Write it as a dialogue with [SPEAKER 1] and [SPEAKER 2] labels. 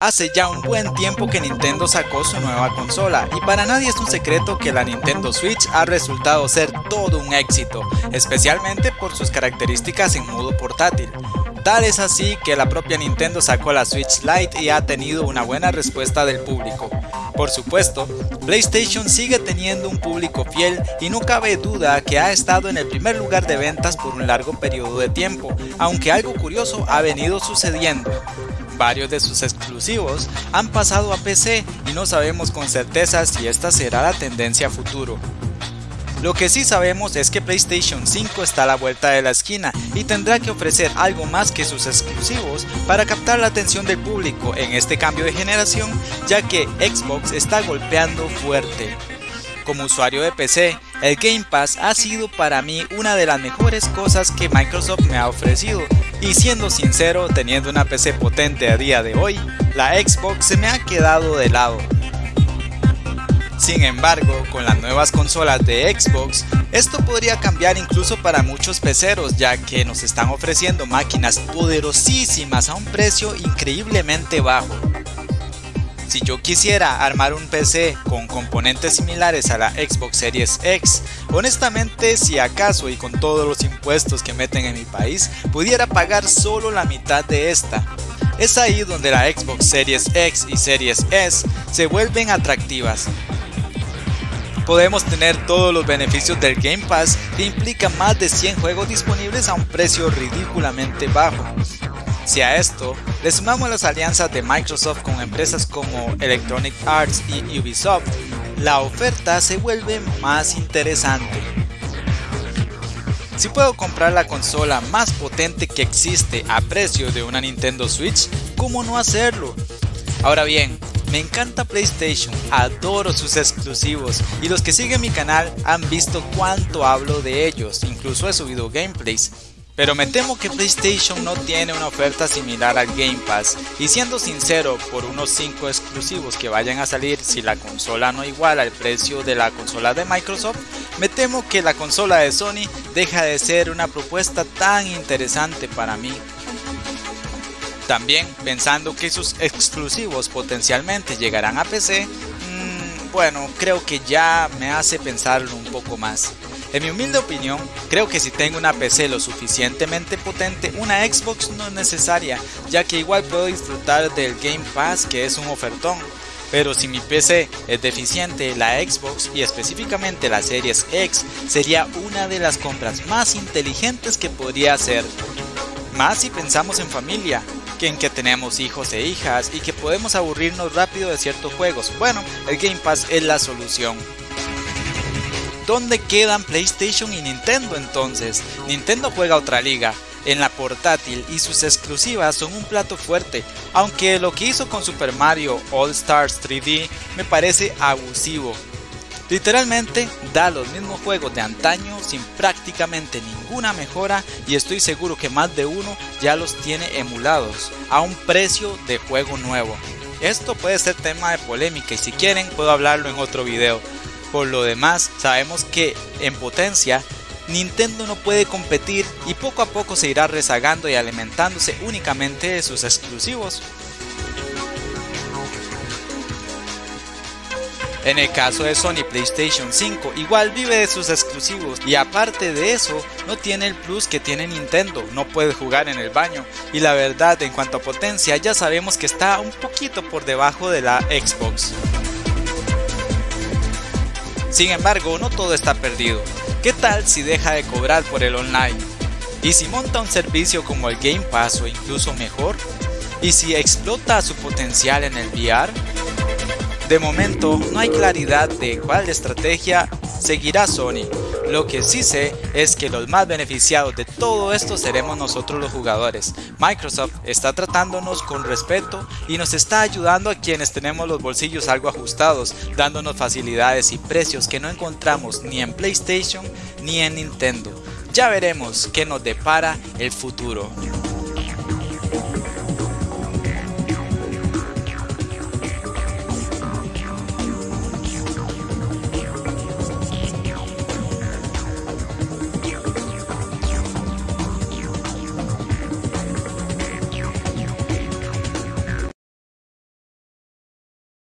[SPEAKER 1] Hace ya un buen tiempo que Nintendo sacó su nueva consola y para nadie es un secreto que la Nintendo Switch ha resultado ser todo un éxito, especialmente por sus características en modo portátil. Tal es así que la propia Nintendo sacó la Switch Lite y ha tenido una buena respuesta del público. Por supuesto, PlayStation sigue teniendo un público fiel y no cabe duda que ha estado en el primer lugar de ventas por un largo periodo de tiempo, aunque algo curioso ha venido sucediendo. Varios de sus exclusivos han pasado a PC y no sabemos con certeza si esta será la tendencia futuro. Lo que sí sabemos es que PlayStation 5 está a la vuelta de la esquina y tendrá que ofrecer algo más que sus exclusivos para captar la atención del público en este cambio de generación ya que Xbox está golpeando fuerte. Como usuario de PC, el Game Pass ha sido para mí una de las mejores cosas que Microsoft me ha ofrecido y siendo sincero, teniendo una PC potente a día de hoy, la Xbox se me ha quedado de lado. Sin embargo, con las nuevas consolas de Xbox, esto podría cambiar incluso para muchos peceros ya que nos están ofreciendo máquinas poderosísimas a un precio increíblemente bajo. Si yo quisiera armar un PC con componentes similares a la Xbox Series X, honestamente si acaso y con todos los impuestos que meten en mi país, pudiera pagar solo la mitad de esta. Es ahí donde la Xbox Series X y Series S se vuelven atractivas. Podemos tener todos los beneficios del Game Pass que implica más de 100 juegos disponibles a un precio ridículamente bajo. Si a esto le sumamos las alianzas de Microsoft con empresas como Electronic Arts y Ubisoft, la oferta se vuelve más interesante. Si puedo comprar la consola más potente que existe a precio de una Nintendo Switch, ¿cómo no hacerlo? Ahora bien, me encanta PlayStation, adoro sus exclusivos y los que siguen mi canal han visto cuánto hablo de ellos, incluso he subido gameplays. Pero me temo que PlayStation no tiene una oferta similar al Game Pass y siendo sincero, por unos 5 exclusivos que vayan a salir si la consola no iguala el precio de la consola de Microsoft, me temo que la consola de Sony deja de ser una propuesta tan interesante para mí. También pensando que sus exclusivos potencialmente llegarán a PC, mmm, bueno, creo que ya me hace pensarlo un poco más. En mi humilde opinión, creo que si tengo una PC lo suficientemente potente, una Xbox no es necesaria, ya que igual puedo disfrutar del Game Pass que es un ofertón. Pero si mi PC es deficiente, la Xbox y específicamente la Series X sería una de las compras más inteligentes que podría hacer. Más si pensamos en familia, que en que tenemos hijos e hijas y que podemos aburrirnos rápido de ciertos juegos. Bueno, el Game Pass es la solución. ¿Dónde quedan PlayStation y Nintendo entonces? Nintendo juega otra liga, en la portátil y sus exclusivas son un plato fuerte, aunque lo que hizo con Super Mario All Stars 3D me parece abusivo. Literalmente da los mismos juegos de antaño sin prácticamente ninguna mejora y estoy seguro que más de uno ya los tiene emulados a un precio de juego nuevo. Esto puede ser tema de polémica y si quieren puedo hablarlo en otro video, por lo demás, sabemos que en potencia Nintendo no puede competir y poco a poco se irá rezagando y alimentándose únicamente de sus exclusivos. En el caso de Sony PlayStation 5, igual vive de sus exclusivos y aparte de eso, no tiene el plus que tiene Nintendo, no puede jugar en el baño y la verdad en cuanto a potencia ya sabemos que está un poquito por debajo de la Xbox. Sin embargo, no todo está perdido. ¿Qué tal si deja de cobrar por el online? ¿Y si monta un servicio como el Game Pass o incluso mejor? ¿Y si explota su potencial en el VR? De momento no hay claridad de cuál estrategia seguirá Sony. Lo que sí sé es que los más beneficiados de todo esto seremos nosotros los jugadores. Microsoft está tratándonos con respeto y nos está ayudando a quienes tenemos los bolsillos algo ajustados, dándonos facilidades y precios que no encontramos ni en PlayStation ni en Nintendo. Ya veremos qué nos depara el futuro.